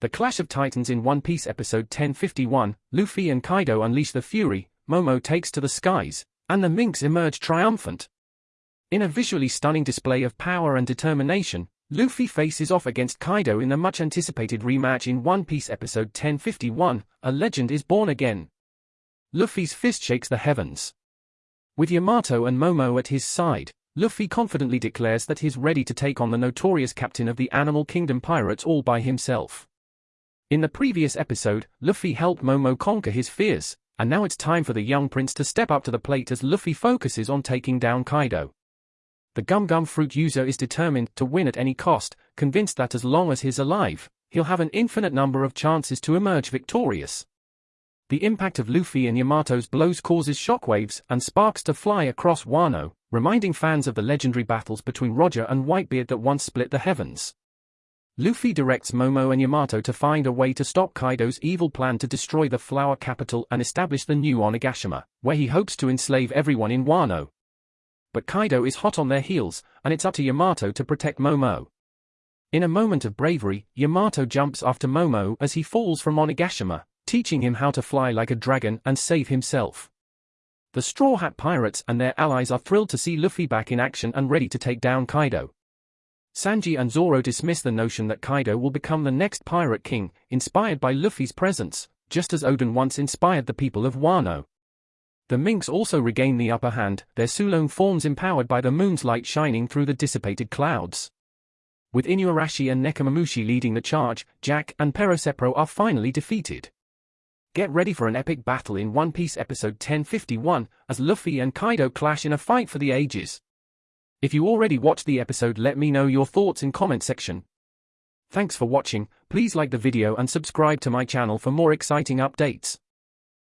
The Clash of Titans in One Piece episode 1051, Luffy and Kaido unleash the fury, Momo takes to the skies, and the Minks emerge triumphant. In a visually stunning display of power and determination, Luffy faces off against Kaido in the much anticipated rematch in One Piece episode 1051, A Legend is Born Again. Luffy's fist shakes the heavens. With Yamato and Momo at his side, Luffy confidently declares that he's ready to take on the notorious captain of the Animal Kingdom pirates all by himself. In the previous episode, Luffy helped Momo conquer his fears, and now it's time for the young prince to step up to the plate as Luffy focuses on taking down Kaido. The Gum Gum fruit user is determined to win at any cost, convinced that as long as he's alive, he'll have an infinite number of chances to emerge victorious. The impact of Luffy and Yamato's blows causes shockwaves and sparks to fly across Wano, reminding fans of the legendary battles between Roger and Whitebeard that once split the heavens. Luffy directs Momo and Yamato to find a way to stop Kaido's evil plan to destroy the flower capital and establish the new Onigashima, where he hopes to enslave everyone in Wano. But Kaido is hot on their heels, and it's up to Yamato to protect Momo. In a moment of bravery, Yamato jumps after Momo as he falls from Onigashima, teaching him how to fly like a dragon and save himself. The Straw Hat Pirates and their allies are thrilled to see Luffy back in action and ready to take down Kaido. Sanji and Zoro dismiss the notion that Kaido will become the next Pirate King, inspired by Luffy's presence, just as Oden once inspired the people of Wano. The Minks also regain the upper hand, their Sulong forms empowered by the moon's light shining through the dissipated clouds. With Inuarashi and Nekomamushi leading the charge, Jack and Perospero are finally defeated. Get ready for an epic battle in One Piece episode 1051, as Luffy and Kaido clash in a fight for the ages. If you already watched the episode let me know your thoughts in comment section. Thanks for watching, please like the video and subscribe to my channel for more exciting updates.